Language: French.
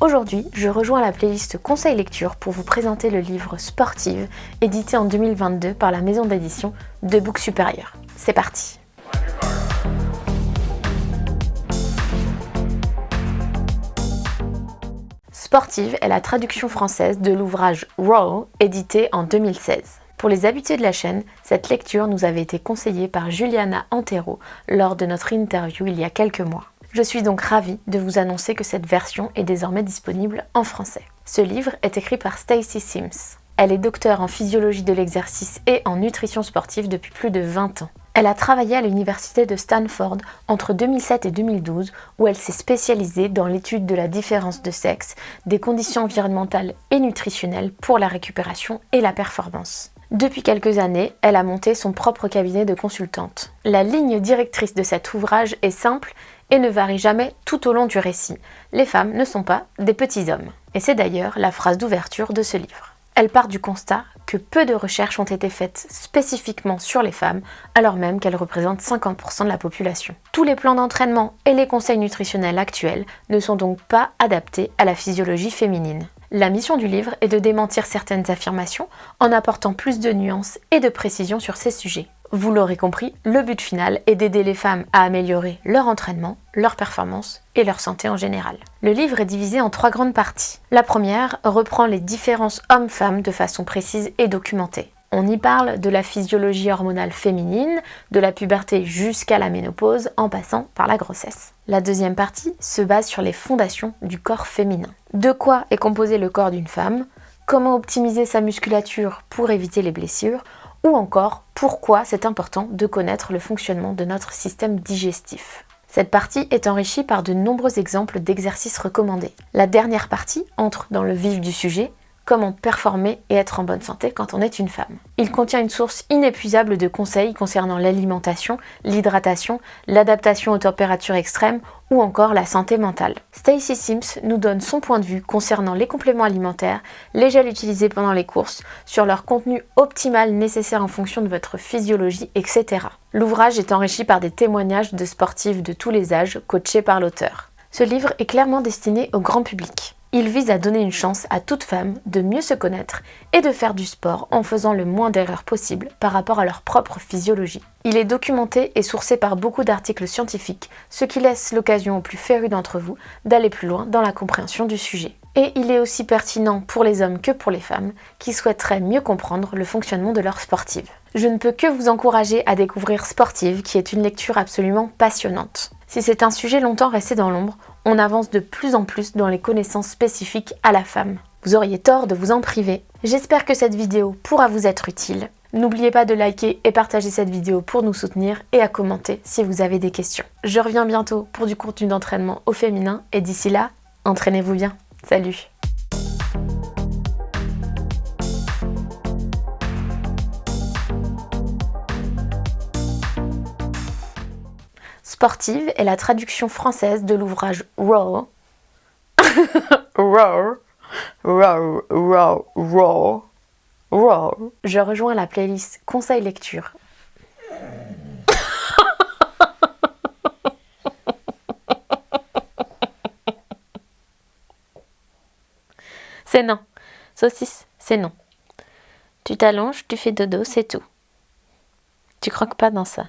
Aujourd'hui, je rejoins la playlist Conseil Lecture pour vous présenter le livre Sportive, édité en 2022 par la maison d'édition De Books Supérieur. C'est parti Sportive est la traduction française de l'ouvrage Raw, édité en 2016. Pour les habitués de la chaîne, cette lecture nous avait été conseillée par Juliana Antero lors de notre interview il y a quelques mois. Je suis donc ravie de vous annoncer que cette version est désormais disponible en français. Ce livre est écrit par Stacy Sims. Elle est docteure en physiologie de l'exercice et en nutrition sportive depuis plus de 20 ans. Elle a travaillé à l'université de Stanford entre 2007 et 2012 où elle s'est spécialisée dans l'étude de la différence de sexe, des conditions environnementales et nutritionnelles pour la récupération et la performance. Depuis quelques années, elle a monté son propre cabinet de consultante. La ligne directrice de cet ouvrage est simple et ne varie jamais tout au long du récit. Les femmes ne sont pas des petits hommes. Et c'est d'ailleurs la phrase d'ouverture de ce livre. Elle part du constat que peu de recherches ont été faites spécifiquement sur les femmes, alors même qu'elles représentent 50% de la population. Tous les plans d'entraînement et les conseils nutritionnels actuels ne sont donc pas adaptés à la physiologie féminine. La mission du livre est de démentir certaines affirmations en apportant plus de nuances et de précision sur ces sujets. Vous l'aurez compris, le but final est d'aider les femmes à améliorer leur entraînement, leur performance et leur santé en général. Le livre est divisé en trois grandes parties. La première reprend les différences hommes-femmes de façon précise et documentée. On y parle de la physiologie hormonale féminine, de la puberté jusqu'à la ménopause, en passant par la grossesse. La deuxième partie se base sur les fondations du corps féminin. De quoi est composé le corps d'une femme? Comment optimiser sa musculature pour éviter les blessures? Ou encore pourquoi c'est important de connaître le fonctionnement de notre système digestif. Cette partie est enrichie par de nombreux exemples d'exercices recommandés. La dernière partie entre dans le vif du sujet comment performer et être en bonne santé quand on est une femme. Il contient une source inépuisable de conseils concernant l'alimentation, l'hydratation, l'adaptation aux températures extrêmes ou encore la santé mentale. Stacy Sims nous donne son point de vue concernant les compléments alimentaires, les gels utilisés pendant les courses, sur leur contenu optimal nécessaire en fonction de votre physiologie, etc. L'ouvrage est enrichi par des témoignages de sportifs de tous les âges coachés par l'auteur. Ce livre est clairement destiné au grand public. Il vise à donner une chance à toute femme de mieux se connaître et de faire du sport en faisant le moins d'erreurs possible par rapport à leur propre physiologie. Il est documenté et sourcé par beaucoup d'articles scientifiques, ce qui laisse l'occasion aux plus férus d'entre vous d'aller plus loin dans la compréhension du sujet. Et il est aussi pertinent pour les hommes que pour les femmes qui souhaiteraient mieux comprendre le fonctionnement de leur sportive. Je ne peux que vous encourager à découvrir Sportive qui est une lecture absolument passionnante. Si c'est un sujet longtemps resté dans l'ombre, on avance de plus en plus dans les connaissances spécifiques à la femme. Vous auriez tort de vous en priver. J'espère que cette vidéo pourra vous être utile. N'oubliez pas de liker et partager cette vidéo pour nous soutenir et à commenter si vous avez des questions. Je reviens bientôt pour du contenu d'entraînement au féminin et d'ici là, entraînez-vous bien. Salut Sportive est la traduction française de l'ouvrage Raw. Raw. Raw. Raw. Raw. Raw. Je rejoins la playlist Conseil lecture. c'est non. Saucisse, c'est non. Tu t'allonges, tu fais dodo, c'est tout. Tu croques pas dans ça.